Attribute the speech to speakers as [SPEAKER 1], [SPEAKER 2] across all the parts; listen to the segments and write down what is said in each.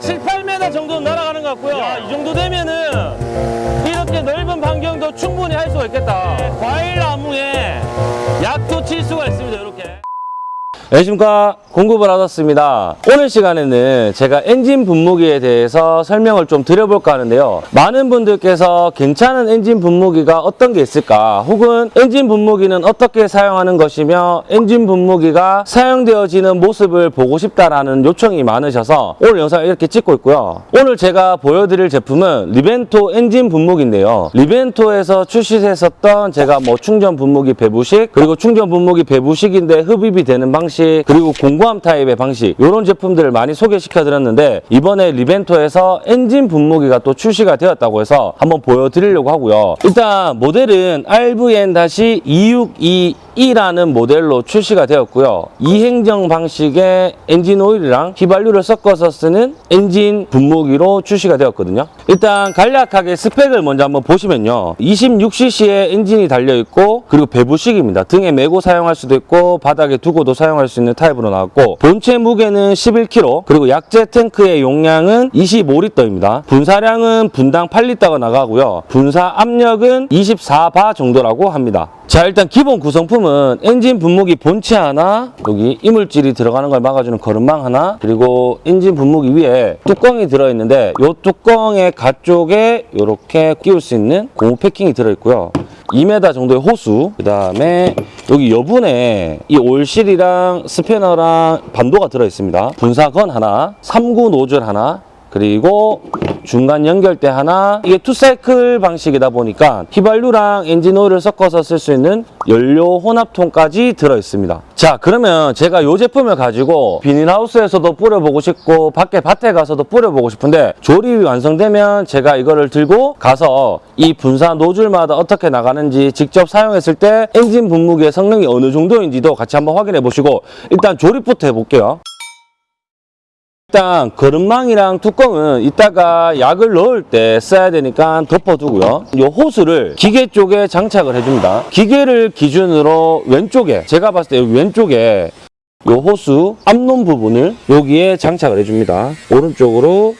[SPEAKER 1] 나가는 거리가 한 7, 8m 정도 날아가는 것 같고요. 이 정도 되면은 이렇게 넓은 반경도 충분히 할 수가 있겠다. 과일 나무에 약도 칠 수가 있습니다. 이렇게. 안녕하십니까 공급을 받았습니다. 오늘 시간에는 제가 엔진 분무기에 대해서 설명을 좀 드려볼까 하는데요. 많은 분들께서 괜찮은 엔진 분무기가 어떤 게 있을까? 혹은 엔진 분무기는 어떻게 사용하는 것이며 엔진 분무기가 사용되어지는 모습을 보고 싶다라는 요청이 많으셔서 오늘 영상을 이렇게 찍고 있고요. 오늘 제가 보여드릴 제품은 리벤토 엔진 분무기인데요. 리벤토에서 출시했었던 제가 뭐 충전 분무기 배부식 그리고 충전 분무기 배부식인데 흡입이 되는 방식 그리고 공구함 타입의 방식 이런 제품들을 많이 소개시켜 드렸는데 이번에 리벤토에서 엔진 분무기가 또 출시가 되었다고 해서 한번 보여드리려고 하고요. 일단 모델은 RVN-262E라는 모델로 출시가 되었고요. 이행정 방식의 엔진 오일이랑 휘발유를 섞어서 쓰는 엔진 분무기로 출시가 되었거든요. 일단 간략하게 스펙을 먼저 한번 보시면요. 26cc의 엔진이 달려있고 그리고 배부식입니다. 등에 메고 사용할 수도 있고 바닥에 두고도 사용할 수 있는 타입으로 나왔고 본체 무게는 11kg 그리고 약제 탱크의 용량은 25리터입니다. 분사량은 분당 8리터가 나가고요. 분사 압력은 24바 정도라고 합니다 자 일단 기본 구성품은 엔진 분무기 본체 하나 여기 이물질이 들어가는 걸 막아주는 거름망 하나 그리고 엔진 분무기 위에 뚜껑이 들어있는데 이 뚜껑의 가쪽에 이렇게 끼울 수 있는 고무 패킹이 들어있고요. 2m 정도의 호수 그 다음에 여기 여분에 이 올실이랑 스패너랑 반도가 들어있습니다. 분사건 하나 3구 노즐 하나 그리고 중간 연결대 하나 이게 two cycle 방식이다 보니까 휘발유랑 엔진 오일을 섞어서 쓸 수 있는 연료 혼합통까지 들어있습니다. 자 그러면 제가 이 제품을 가지고 비닐하우스에서도 뿌려보고 싶고 밖에 밭에 가서도 뿌려보고 싶은데 조립이 완성되면 제가 이거를 들고 가서 이 분사 노즐마다 어떻게 나가는지 직접 사용했을 때 엔진 분무기의 성능이 어느 정도인지도 같이 한번 확인해 보시고 일단 조립부터 해볼게요 일단 거름망이랑 뚜껑은 이따가 약을 넣을 때 써야 되니까 덮어두고요. 이 호스를 기계 쪽에 장착을 해줍니다. 기계를 기준으로 왼쪽에 제가 봤을 때 왼쪽에 이 호수 앞놈 부분을 여기에 장착을 해줍니다. 오른쪽으로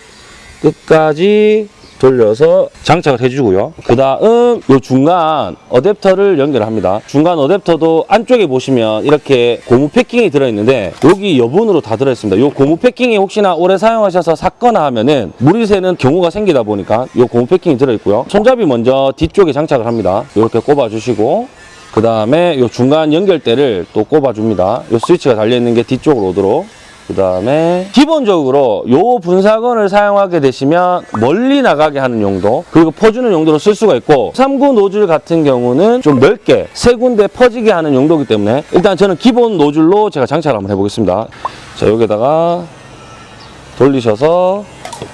[SPEAKER 1] 끝까지 돌려서 장착을 해주고요. 그 다음 이 중간 어댑터를 연결합니다. 중간 어댑터도 안쪽에 보시면 이렇게 고무 패킹이 들어있는데 여기 여분으로 다 들어있습니다. 이 고무 패킹이 혹시나 오래 사용하셔서 샀거나 하면은 물이 새는 경우가 생기다 보니까 이 고무 패킹이 들어있고요. 손잡이 먼저 뒤쪽에 장착을 합니다. 이렇게 꼽아주시고 그 다음에 이 중간 연결대를 또 꼽아줍니다. 이 스위치가 달려있는 게 뒤쪽으로 오도록 그 다음에 기본적으로 요 분사건을 사용하게 되시면 멀리 나가게 하는 용도 그리고 퍼주는 용도로 쓸 수가 있고 3구 노즐 같은 경우는 좀 넓게 세 군데 퍼지게 하는 용도이기 때문에 일단 저는 기본 노즐로 제가 장착을 한번 해보겠습니다. 자 여기다가 돌리셔서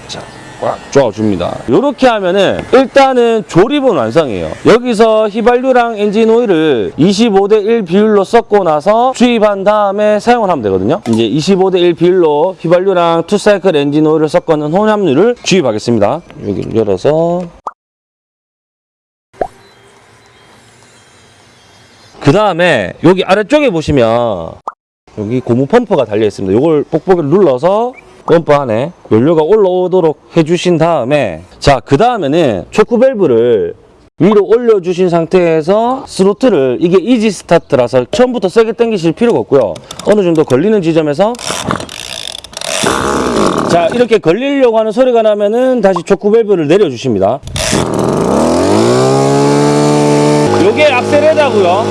[SPEAKER 1] 자, 꽉 조아줍니다. 이렇게 하면은 일단은 조립은 완성이에요. 여기서 휘발유랑 엔진 오일을 25대 1 비율로 섞고 나서 주입한 다음에 사용을 하면 되거든요. 이제 25대 1 비율로 휘발유랑 two cycle 엔진 오일을 섞어놓은 혼합유를 주입하겠습니다. 여기를 열어서. 그 다음에 여기 아래쪽에 보시면 여기 고무 펌프가 달려 있습니다. 이걸 뽁뽁이를 눌러서 펌프 안에 연료가 올라오도록 해주신 다음에 자 그 다음에는 초크 밸브를 위로 올려주신 상태에서 스로틀을 이게 easy start라서 처음부터 세게 당기실 필요가 없고요. 어느 정도 걸리는 지점에서 자 이렇게 걸리려고 하는 소리가 나면은 다시 초크 밸브를 내려주십니다. 요게 악셀 레버고요.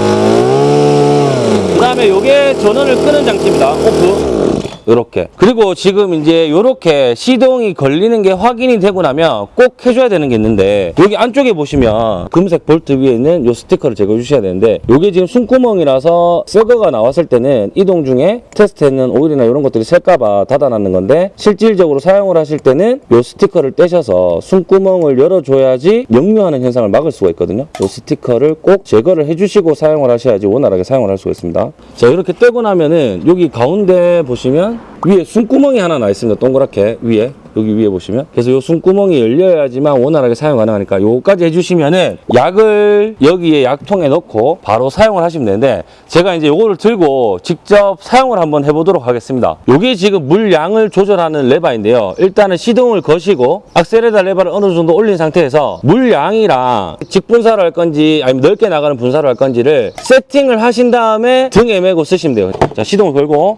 [SPEAKER 1] 그 다음에 요게 전원을 끄는 장치입니다. 오프 이렇게. 그리고 지금 이제 이렇게 시동이 걸리는 게 확인이 되고 나면 꼭 해줘야 되는 게 있는데 여기 안쪽에 보시면 금색 볼트 위에 있는 이 스티커를 제거해 주셔야 되는데 이게 지금 숨구멍이라서 새거가 나왔을 때는 이동 중에 테스트했는 오일이나 이런 것들이 샐까봐 닫아놨는 건데 실질적으로 사용을 하실 때는 이 스티커를 떼셔서 숨구멍을 열어줘야지 역류하는 현상을 막을 수가 있거든요. 이 스티커를 꼭 제거를 해주시고 사용을 하셔야지 원활하게 사용을 할 수가 있습니다. 자 이렇게 떼고 나면은 여기 가운데 보시면 위에 숨구멍이 하나 나 있습니다 동그랗게 위에 여기 위에 보시면. 그래서 요 숨구멍이 열려야지만 원활하게 사용 가능하니까 요거까지 해주시면은 약을 여기에 약통에 넣고 바로 사용을 하시면 되는데 제가 이제 요거를 들고 직접 사용을 한번 해보도록 하겠습니다. 요게 지금 물량을 조절하는 레바인데요. 일단은 시동을 거시고 악셀에다 레바를 어느 정도 올린 상태에서 물량이랑 직분사로 할 건지 아니면 넓게 나가는 분사로 할 건지를 세팅을 하신 다음에 등에 메고 쓰시면 돼요. 자, 시동을 걸고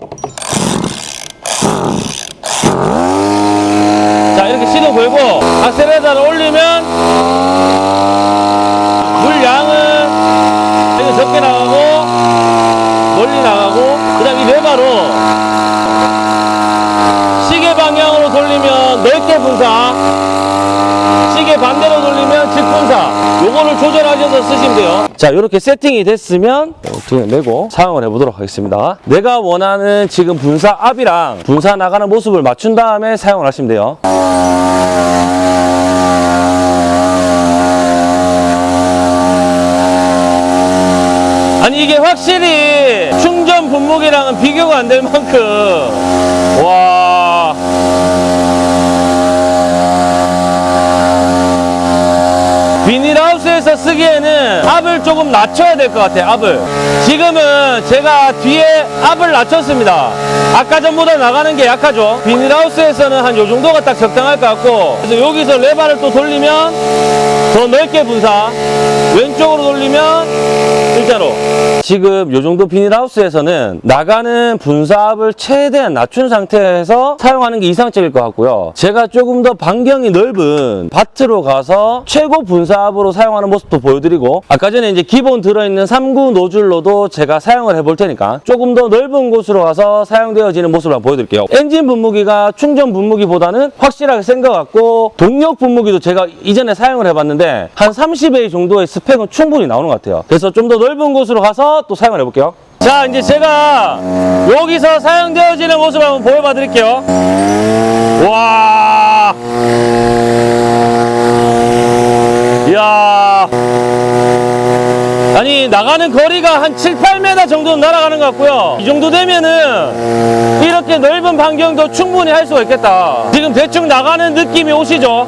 [SPEAKER 1] 자, 이렇게 시동 걸고 악셀에다를 올리면 물량은 이거 적게 나가고 멀리 나가고 그 다음 이 레바로 시계 방향으로 돌리면 넓게 분사 시계 반대로 돌리면 직분사 요거를 조절하셔서 쓰시면 돼요. 자 이렇게 세팅이 됐으면 등에 메고 사용을 해보도록 하겠습니다. 내가 원하는 지금 분사 앞이랑 분사 나가는 모습을 맞춘 다음에 사용을 하시면 돼요. 아니 이게 확실히 충전 분무기랑은 비교가 안 될 만큼. 와 비닐하우스에서 쓰기에는 압을 조금 낮춰야 될 것 같아요 압을. 지금은 제가 뒤에 압을 낮췄습니다. 아까 전보다 나가는 게 약하죠? 비닐하우스에서는 한 요 정도가 딱 적당할 것 같고 그래서 여기서 레바를 또 돌리면 더 넓게 분사. 왼쪽으로 돌리면 일자로. 지금 요 정도 비닐하우스에서는 나가는 분사압을 최대한 낮춘 상태에서 사용하는 게 이상적일 것 같고요. 제가 조금 더 반경이 넓은 밭으로 가서 최고 분사압으로 사용하는 모습도 보여드리고 아까 전에 이제 기본 들어있는 3구 노즐로도 제가 사용을 해볼 테니까 조금 더 넓은 곳으로 가서 사용되어지는 모습을 한번 보여드릴게요. 엔진 분무기가 충전 분무기보다는 확실하게 센 것 같고 동력 분무기도 제가 이전에 사용을 해봤는데 한 30A 정도의 스펙은 충분히 나오는 것 같아요. 그래서 좀 더 넓은 곳으로 가서 또 사용을 해볼게요. 자 이제 제가 여기서 사용되어지는 모습을 한번 보여봐 드릴게요. 와. 이야. 아니 나가는 거리가 한 7, 8m 정도는 날아가는 것 같고요. 이 정도 되면은 이렇게 넓은 반경도 충분히 할 수가 있겠다. 지금 대충 나가는 느낌이 오시죠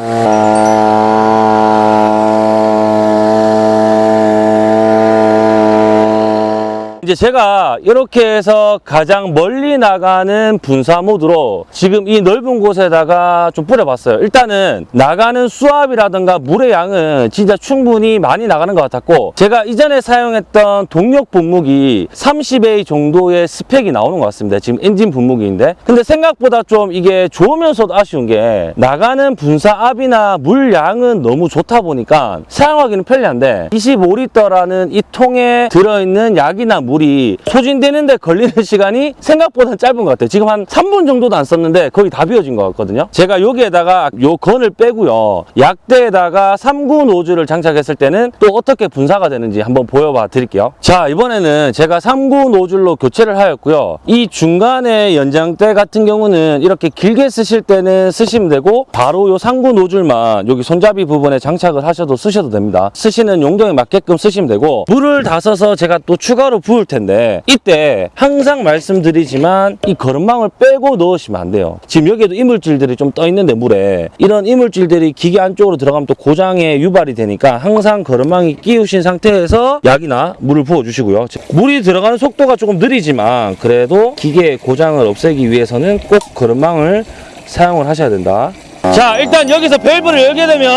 [SPEAKER 1] 이제 제가 이렇게 해서 가장 멀리 나가는 분사 모드로 지금 이 넓은 곳에다가 좀 뿌려봤어요. 일단은 나가는 수압이라든가 물의 양은 진짜 충분히 많이 나가는 것 같았고 제가 이전에 사용했던 동력 분무기 30A 정도의 스펙이 나오는 것 같습니다. 지금 엔진 분무기인데 근데 생각보다 좀 이게 좋으면서도 아쉬운 게 나가는 분사압이나 물량은 너무 좋다 보니까 사용하기는 편리한데 25리터라는 이 통에 들어있는 약이나 물이 소진되는데 걸리는 시간이 생각보다 짧은 것 같아요. 지금 한 3분 정도도 안 썼는데 거의 다 비워진 것 같거든요. 제가 여기에다가 요 건을 빼고요. 약대에다가 3구 노즐을 장착했을 때는 또 어떻게 분사가 되는지 한번 보여봐 드릴게요. 자, 이번에는 제가 3구 노즐로 교체를 하였고요. 이 중간에 연장대 같은 경우는 이렇게 길게 쓰실 때는 쓰시면 되고 바로 요 3구 노즐만 여기 손잡이 부분에 장착을 하셔도 쓰셔도 됩니다. 쓰시는 용도에 맞게끔 쓰시면 되고 물을 다 써서 제가 또 추가로 부을 텐데 이때 항상 말씀드리지만 이 거름망을 빼고 넣으시면 안 돼요. 지금 여기에도 이물질들이 좀 떠 있는데 물에 이런 이물질들이 기계 안쪽으로 들어가면 또 고장에 유발이 되니까 항상 거름망이 끼우신 상태에서 약이나 물을 부어 주시고요. 물이 들어가는 속도가 조금 느리지만 그래도 기계의 고장을 없애기 위해서는 꼭 거름망을 사용을 하셔야 된다. 자 일단 여기서 밸브를 열게 되면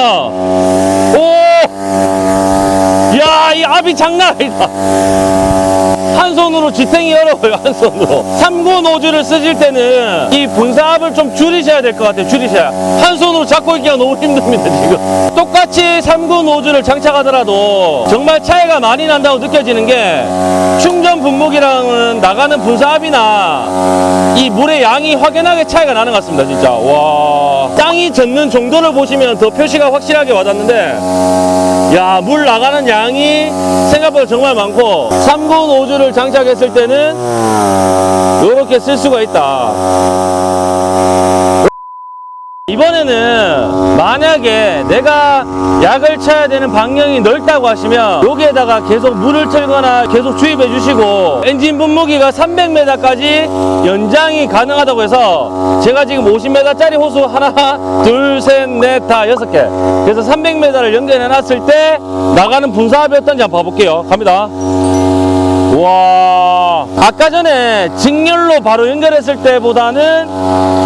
[SPEAKER 1] 오! 야, 이 압이 장난 아니다. 한 손으로 지탱이 어려워요, 한 손으로. 3구 노즐을 쓰실 때는 이 분사압을 좀 줄이셔야 될 것 같아요, 줄이셔야. 한 손으로 잡고 있기가 너무 힘듭니다, 지금. 똑같이 3구 노즐을 장착하더라도 정말 차이가 많이 난다고 느껴지는 게 충전 분무기랑은 나가는 분사압이나 이 물의 양이 확연하게 차이가 나는 것 같습니다, 진짜. 와. 땅이 젖는 정도를 보시면 더 표시가 확실하게 와닿는데 야, 물 나가는 양이 생각보다 정말 많고 3구 노즐을 장착했을 때는 이렇게 쓸 수가 있다. 이번에는 만약에 내가 약을 쳐야 되는 방향이 넓다고 하시면 여기에다가 계속 물을 틀거나 계속 주입해 주시고 엔진 분무기가 300m까지 연장이 가능하다고 해서 제가 지금 50m짜리 호수 하나 둘 셋 넷 다 여섯 개. 그래서 300m를 연결해 놨을 때 나가는 분사압이 어떤지 한번 봐볼게요. 갑니다. 와 아까 전에 직렬로 바로 연결했을 때보다는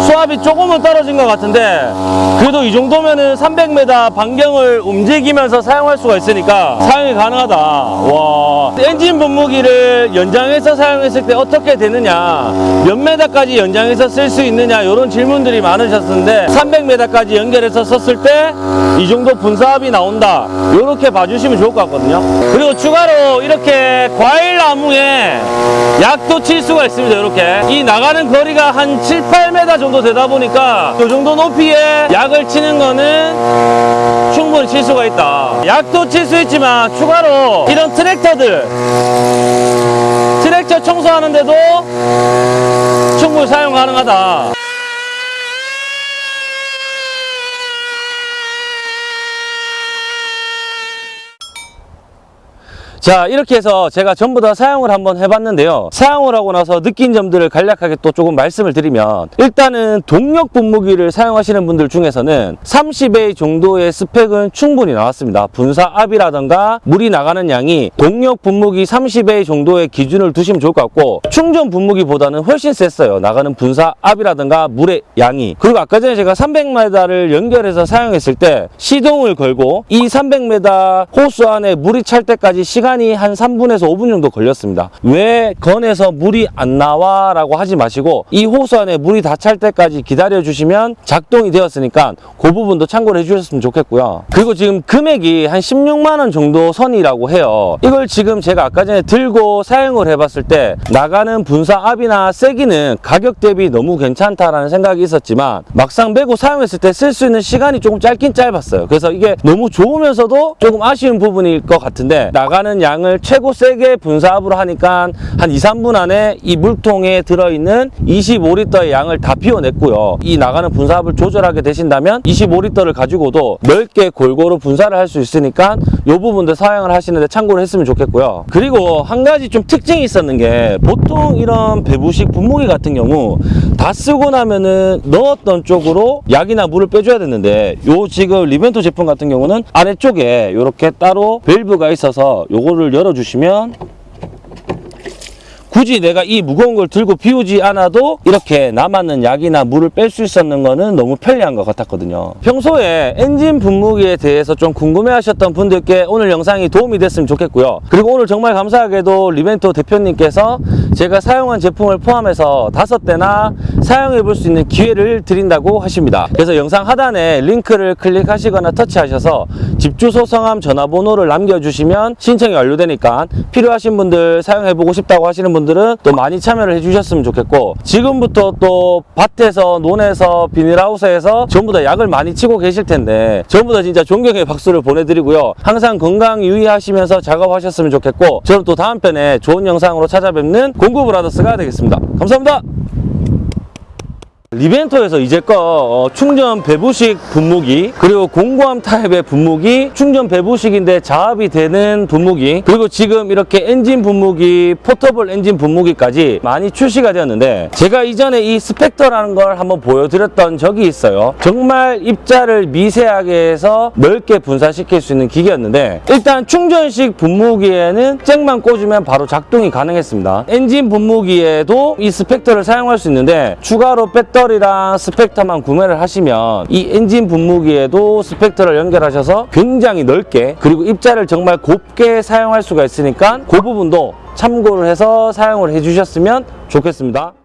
[SPEAKER 1] 수압이 조금은 떨어진 것 같은데 그래도 이 정도면은 300m 반경을 움직이면서 사용할 수가 있으니까 사용이 가능하다. 와 엔진 분무기를 연장해서 사용했을 때 어떻게 되느냐 몇 메다까지 연장해서 쓸 수 있느냐 이런 질문들이 많으셨는데 300m까지 연결해서 썼을 때 이 정도 분사압이 나온다. 이렇게 봐주시면 좋을 것 같거든요. 그리고 추가로 이렇게 과일 나무에 약도 칠 수가 있습니다 이렇게. 이 나가는 거리가 한 7, 8m 정도 되다 보니까 이 정도 높이에 약을 치는 거는 충분히 칠 수가 있다. 약도 칠 수 있지만 추가로 이런 트랙터들 트랙터 청소하는데도 충분히 사용 가능하다 자 이렇게 해서 제가 전부 다 사용을 한번 해봤는데요. 사용을 하고 나서 느낀 점들을 간략하게 또 조금 말씀을 드리면 일단은 동력 분무기를 사용하시는 분들 중에서는 30A 정도의 스펙은 충분히 나왔습니다. 분사 압이라던가 물이 나가는 양이 동력 분무기 30A 정도의 기준을 두시면 좋을 것 같고 충전 분무기보다는 훨씬 셌어요. 나가는 분사 압이라던가 물의 양이. 그리고 아까 전에 제가 300m를 연결해서 사용했을 때 시동을 걸고 이 300m 호수 안에 물이 찰 때까지 시간 이 한 3분에서 5분 정도 걸렸습니다. 왜 건에서 물이 안 나와? 라고 하지 마시고 이 호수 안에 물이 다 찰 때까지 기다려 주시면 작동이 되었으니까 그 부분도 참고를 해주셨으면 좋겠고요. 그리고 지금 금액이 한 16만 원 정도 선이라고 해요. 이걸 지금 제가 아까 전에 들고 사용을 해봤을 때 나가는 분사 압이나 세기는 가격 대비 너무 괜찮다라는 생각이 있었지만 막상 메고 사용했을 때 쓸 수 있는 시간이 조금 짧긴 짧았어요. 그래서 이게 너무 좋으면서도 조금 아쉬운 부분일 것 같은데 나가는 양을 최고 세게 분사압으로 하니까 한 2, 3분 안에 이 물통에 들어있는 25리터의 양을 다 비워냈고요. 이 나가는 분사압을 조절하게 되신다면 25리터를 가지고도 넓게 골고루 분사를 할 수 있으니까 이 부분도 사용을 하시는데 참고를 했으면 좋겠고요. 그리고 한 가지 좀 특징이 있었는 게 보통 이런 배부식 분무기 같은 경우 다 쓰고 나면은 넣었던 쪽으로 약이나 물을 빼줘야 되는데 요 지금 리벤토 제품 같은 경우는 아래쪽에 이렇게 따로 밸브가 있어서 요거를 열어주시면 굳이 내가 이 무거운 걸 들고 비우지 않아도 이렇게 남았는 약이나 물을 뺄 수 있었는 거는 너무 편리한 것 같았거든요. 평소에 엔진 분무기에 대해서 좀 궁금해 하셨던 분들께 오늘 영상이 도움이 됐으면 좋겠고요. 그리고 오늘 정말 감사하게도 리벤토 대표님께서 제가 사용한 제품을 포함해서 다섯 대나 사용해 볼 수 있는 기회를 드린다고 하십니다. 그래서 영상 하단에 링크를 클릭하시거나 터치하셔서 집 주소 성함 전화번호를 남겨주시면 신청이 완료되니까 필요하신 분들 사용해 보고 싶다고 하시는 분들 은 또 많이 참여를 해주셨으면 좋겠고 지금부터 또 밭에서 논에서 비닐하우스에서 전부 다 약을 많이 치고 계실 텐데 전부 다 진짜 존경의 박수를 보내드리고요. 항상 건강 유의하시면서 작업하셨으면 좋겠고 저는 또 다음 편에 좋은 영상으로 찾아뵙는 공구 브라더스가 되겠습니다. 감사합니다. 리벤토에서 이제껏 어, 충전 배부식 분무기 그리고 공구함 타입의 분무기 충전 배부식인데 자압이 되는 분무기 그리고 지금 이렇게 엔진 분무기 portable 엔진 분무기까지 많이 출시가 되었는데 제가 이전에 이 스펙터라는 걸 한번 보여드렸던 적이 있어요. 정말 입자를 미세하게 해서 넓게 분사시킬 수 있는 기계였는데 일단 충전식 분무기에는 잭만 꽂으면 바로 작동이 가능했습니다. 엔진 분무기에도 이 스펙터를 사용할 수 있는데 추가로 배터리랑 스펙터만 구매를 하시면 이 엔진 분무기에도 스펙터를 연결하셔서 굉장히 넓게 그리고 입자를 정말 곱게 사용할 수가 있으니까 그 부분도 참고를 해서 사용을 해주셨으면 좋겠습니다.